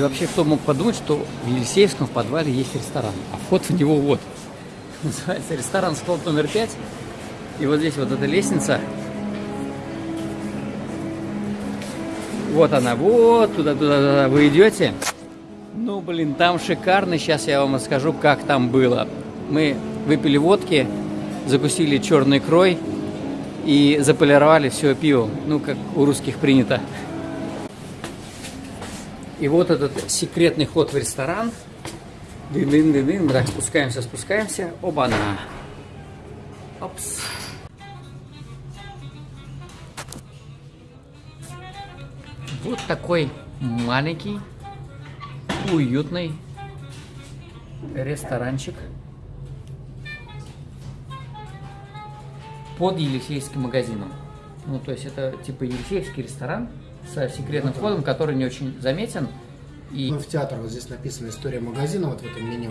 вообще кто мог подумать, что в Елисеевском в подвале есть ресторан, а вход в него вот. Называется ресторан склад номер 5. И вот здесь вот эта лестница. Вот она, вот туда, туда, туда вы идете. Ну, блин, там шикарно. Сейчас я вам расскажу, как там было. Мы выпили водки, закусили черный крой и заполировали все пиво. Ну, как у русских принято. И вот этот секретный ход в ресторан. Дын-дын-дын-дын. Мы так спускаемся, спускаемся. Оба-на. Опс. Вот такой маленький, уютный ресторанчик под Елисейским магазином. Ну, то есть это типа Елисейский ресторан с секретным Вот он. входом, который не очень заметен. И Ну, в театр вот здесь написана история магазина, вот в этом меню.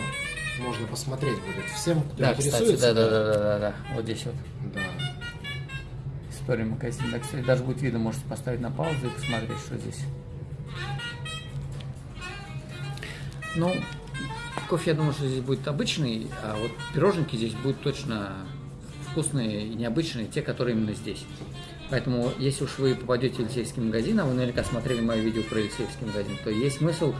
Можно посмотреть будет всем, кто да, кстати, интересуется. да, да, да, да, да, да, вот здесь вот Да. история магазина. Да, кстати, даже будет видно, можете поставить на паузу и посмотреть, что здесь. Ну, кофе, я думаю, что здесь будет обычный, а вот пироженки здесь будут точно вкусные и необычные, те, которые именно здесь. Поэтому, если уж вы попадете в Елисейский магазин, а вы наверняка смотрели мое видео про Елисейский магазин, то есть смысл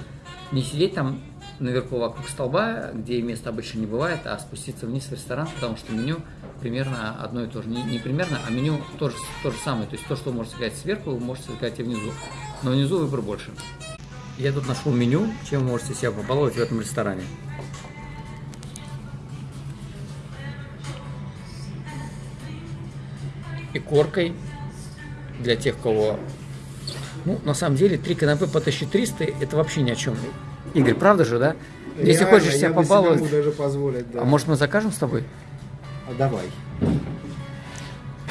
не сидеть там наверху вокруг столба, где места обычно не бывает, а спуститься вниз в ресторан, потому что меню примерно одно и то же. Не, не примерно, а меню тоже, то же самое. То есть то, что вы можете заказать сверху, вы можете заказать и внизу. Но внизу выбор больше. Я тут нашел меню, чем вы можете себя побаловать в этом ресторане. И коркой для тех, кого... Ну, на самом деле, три канапе по 1300 это вообще ни о чем. Игорь, правда же, да? Если Реально, хочешь себя побаловать... могу даже позволить, да. А может мы закажем с тобой? А давай.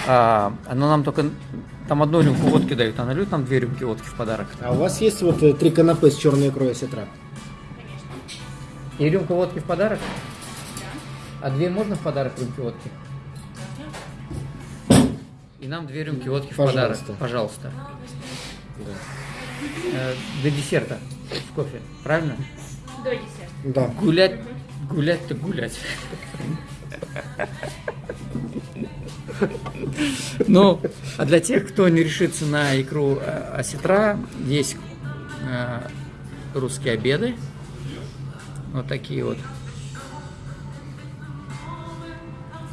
А, но нам только... Там одну рюмку водки дают, а нальют нам две рюмки водки в подарок. А у вас есть вот э, три канапе с черной икрой осетра? И рюмку водки в подарок? А две можно в подарок рюмки водки? И нам две рюмки водки в подарок. Пожалуйста. Пожалуйста. Да. Э, До десерта с кофе, правильно? До десерта. Да. Гулять, гулять-то гулять. Ну, а для тех, кто не решится на икру э, осетра, есть э, русские обеды. Вот такие вот.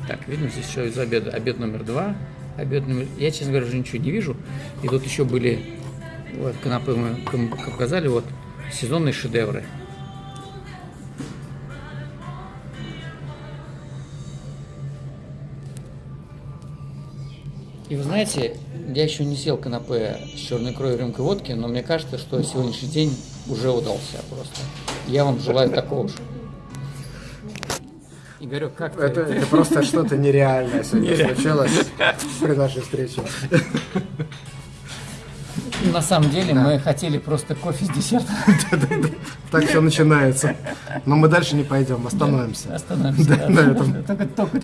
Так, видно здесь что из обеда. Обед номер два. Обед номер... Я, честно говоря, уже ничего не вижу. И тут еще были, вот, канапе мы показали, вот, сезонные шедевры. И вы знаете, я еще не съел канапе с черной икрой рюмкой водки, но мне кажется, что сегодняшний день уже удался просто. Я вам желаю такого же. Игорек, как ты? Это, это просто что-то нереальное сегодня случилось при нашей встрече. На самом деле мы хотели просто кофе с десертом. Так все начинается. Но мы дальше не пойдем, остановимся. Остановимся. Да, да. на этом. Только, только.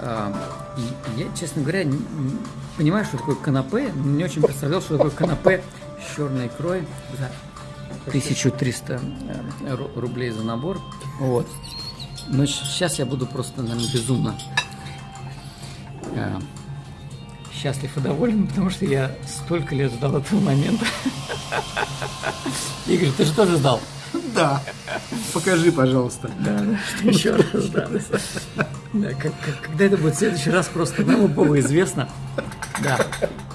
А, я, честно говоря, не- не понимаю, что такое канапе, но не очень представлял, что такое канапе с черной икрой 1300 э, ру- рублей за набор. Вот. Но сейчас я буду просто, наверное, безумно э, счастлив и доволен, потому что я столько лет ждал этого момента. Игорь, ты же тоже ждал? Да. Покажи, пожалуйста. Да, да, еще раз, да. Да, как- как- когда это будет в следующий раз, просто одному Богу известно. Да,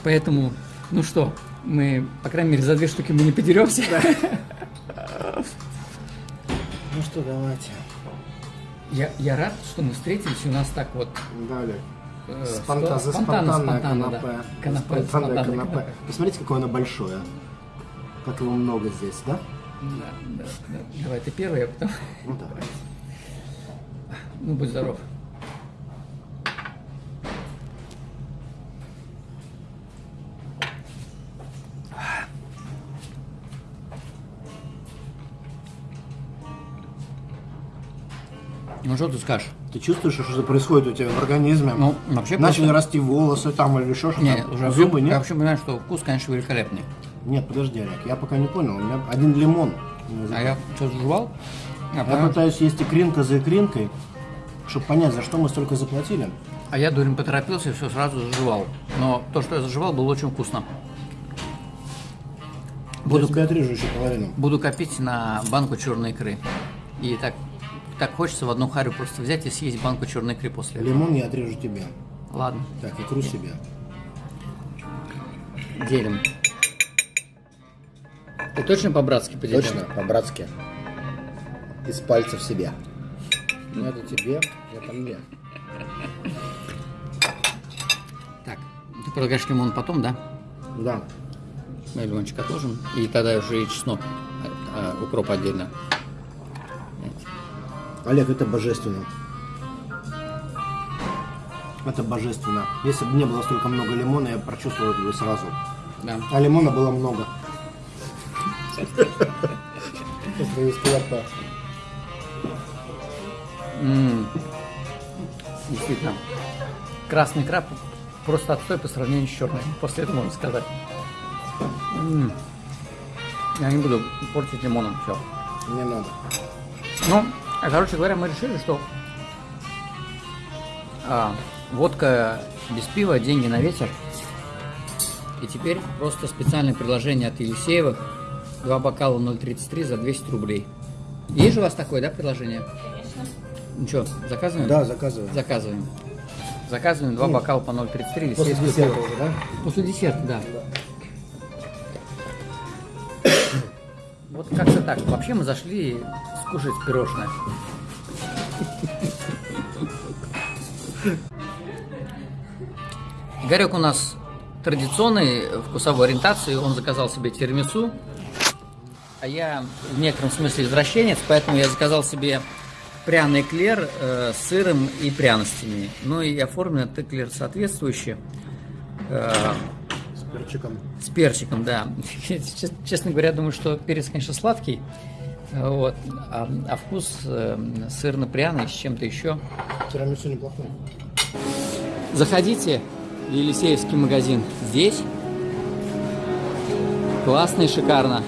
поэтому, ну что, мы, по крайней мере, за две штуки мы не подеремся. Ну что, давайте. Я, я рад, что мы встретились, у нас так вот Далее. э, Спонта- за спонтанно, спонтанное канапе. Канапе, Спонтанное спонтанное канапе. канапе. Посмотрите, какое оно большое. Как его много здесь, да? Да, да, да. Давай, ты первый, а потом... Ну давай. Ну, будь здоров. Ну, что ты скажешь? Ты чувствуешь, что происходит у тебя в организме? Ну, вообще Начали просто- расти волосы там или еще что-то? Не, уже Зубы Я нет? вообще понимаю, что вкус, конечно, великолепный. Нет, подожди, Олег, я пока не понял. У меня один лимон. А я что, жевал? А, Я потом- пытаюсь есть икринка за икринкой, чтобы понять, за что мы столько заплатили. а я, дурень, поторопился и все сразу заживал. Но то, что я заживал, было очень вкусно. Буду... Я тебе отрежу еще половину. буду копить на банку черной икры. И так, так хочется в одну харю просто взять и съесть банку черной икры после этого. Лимон я отрежу тебе. Ладно, Так, икру себе. делим. Ты точно по-братски поделил? Точно, по-братски. Из пальцев себе. Ну, это тебе, это мне. Так, ты предлагаешь лимон потом, да? Да. Мы лимончик отложим. И тогда уже и чеснок, а, а, укроп отдельно. Олег, это божественно. Это божественно. Если бы не было столько много лимона, я прочувствовал это бы сразу. Да. А лимона было много. Просто из кулака. Действительно. Красный краб просто отстой по сравнению с черным. После этого можно сказать. Я не буду портить лимоном все. Не надо. Ну, короче говоря, мы решили, что а, водка без пива, деньги на ветер. И теперь просто специальное предложение от Елисеевых. Два бокала 0,33 за 200 рублей. Есть же у вас такое, да, предложение? Конечно. Ну что, заказываем? Да, заказывай. Заказываем. Заказываем два бокала по 0,33 После десерта пиво. уже, да? После десерта, да. Вот как-то так. Вообще мы зашли скушать пирожное. Игорек у нас традиционной вкусовой ориентации. Он заказал себе тирамису. А я в некотором смысле извращенец, поэтому я заказал себе пряный эклер э, с сыром и пряностями. Ну и оформлен этот эклер соответствующе. Э, перчиком. с перчиком, да. Чес- Честно говоря, думаю, что перец, конечно, сладкий. Вот. А, а вкус э, сырно-пряный с чем-то еще. Тирамису неплохой. Заходите в Елисеевский магазин. Здесь классно и шикарно.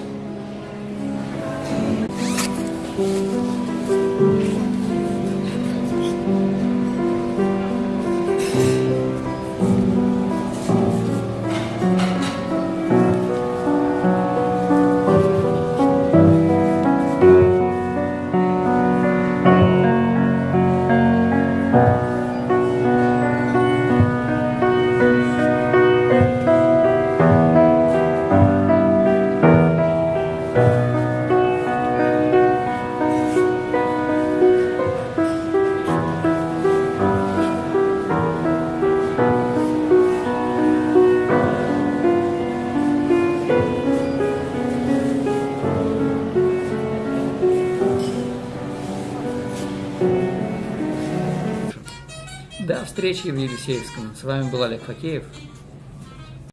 Встречи в Елисеевском. С вами был Олег Факеев.